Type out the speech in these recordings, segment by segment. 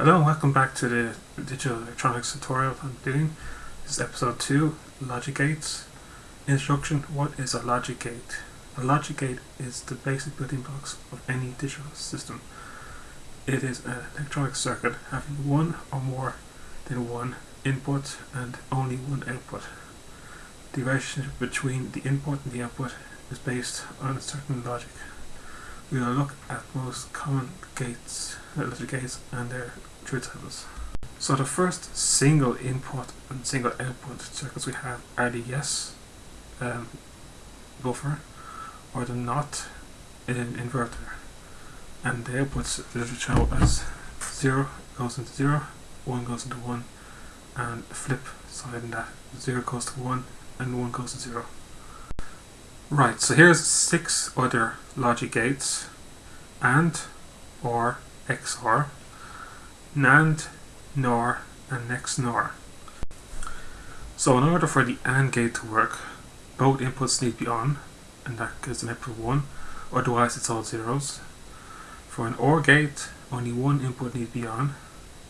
Hello and welcome back to the digital electronics tutorial I'm doing. This is episode 2, logic gates. Introduction, what is a logic gate? A logic gate is the basic building blocks of any digital system. It is an electronic circuit having one or more than one input and only one output. The relationship between the input and the output is based on a certain logic. We will look at most common gates, logic gates and their truth tables. So the first single input and single output circuits we have are the yes um, buffer or the not in inverter and the outputs that show as 0 goes into 0, 1 goes into 1 and flip side in that 0 goes to 1 and 1 goes to 0. Right, so here's six other logic gates AND, OR, XOR NAND, NOR and XNOR. So in order for the AND gate to work, both inputs need to be on, and that gives an output 1, otherwise it's all zeros. For an OR gate, only one input needs to be on,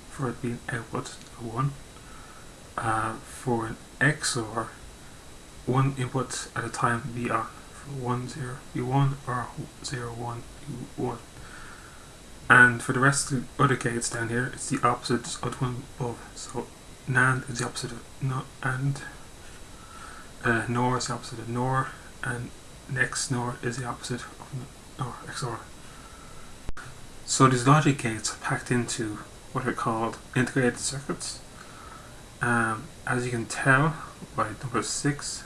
for it being output 1. Uh, for an XOR, one input at a time be on, 1, 0, be 1, or 0, 1, be 1. And for the rest of the other gates down here, it's the opposite of one above. So NAND is the opposite of no AND, uh, NOR is the opposite of NOR, and XNOR is the opposite of NOR, XOR. So these logic gates are packed into what are called integrated circuits. Um, as you can tell by number 6,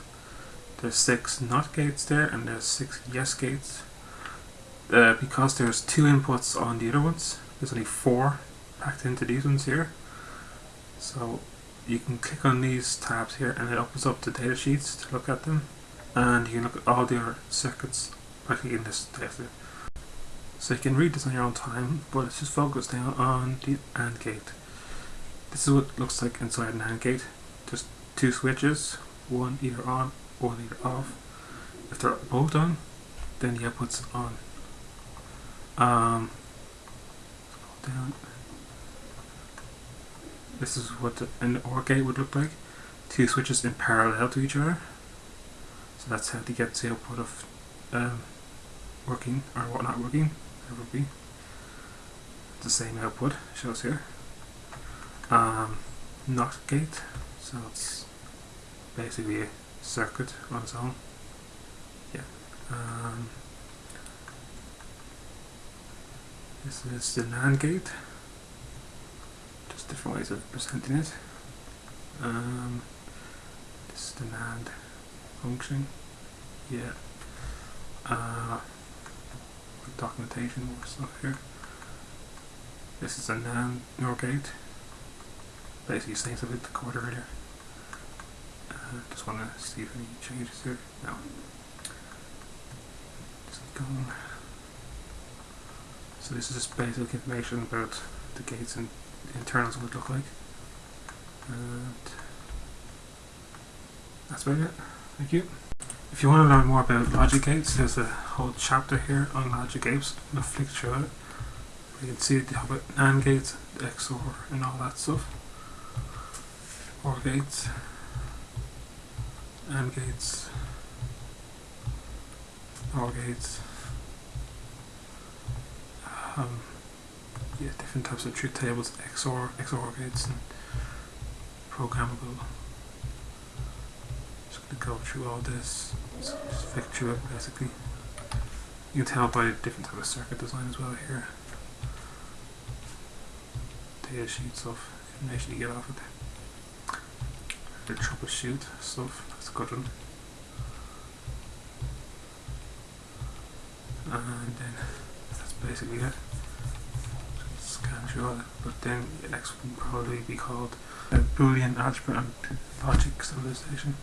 there's 6 NOT gates there and there's 6 YES gates uh, because there's two inputs on the other ones, there's only four packed into these ones here. So you can click on these tabs here and it opens up the data sheets to look at them. And you can look at all the other circuits practically in this data. So you can read this on your own time, but let's just focus down on the AND gate. This is what it looks like inside an AND gate. Just two switches, one either on, one either off. If they're both on, then the output's on. Um, down. This is what an OR gate would look like. Two switches in parallel to each other. So that's how to get the output of um, working or what not working. It would be the same output shows here. Um, NOT gate. So it's basically circuit on its own. Yeah. Um, This is the NAND gate. Just different ways of presenting it. Um, this is the NAND function. Yeah. Uh, documentation, more stuff here. This is a NAND NOR gate. Basically same stuff with the code earlier. Just want to see if any changes here. No. Going. So this is just basic information about the gates and the internals would look like. And that's about it. Thank you. If you want to learn more about logic gates, there's a whole chapter here on logic gates. I'm flick through it. You can see how about AND gates, XOR and all that stuff. OR gates, AND gates, OR gates um, yeah, different types of truth tables, XOR, XOR gates, and programmable. Just to go through all this, just flick through it basically. You can tell by different type of circuit design as well here. Data sheets of information you get off of it. The troubleshoot stuff, that's good one. And then that's basically it scan through all but then the next would probably be called Boolean Algebra and Logic Simplification.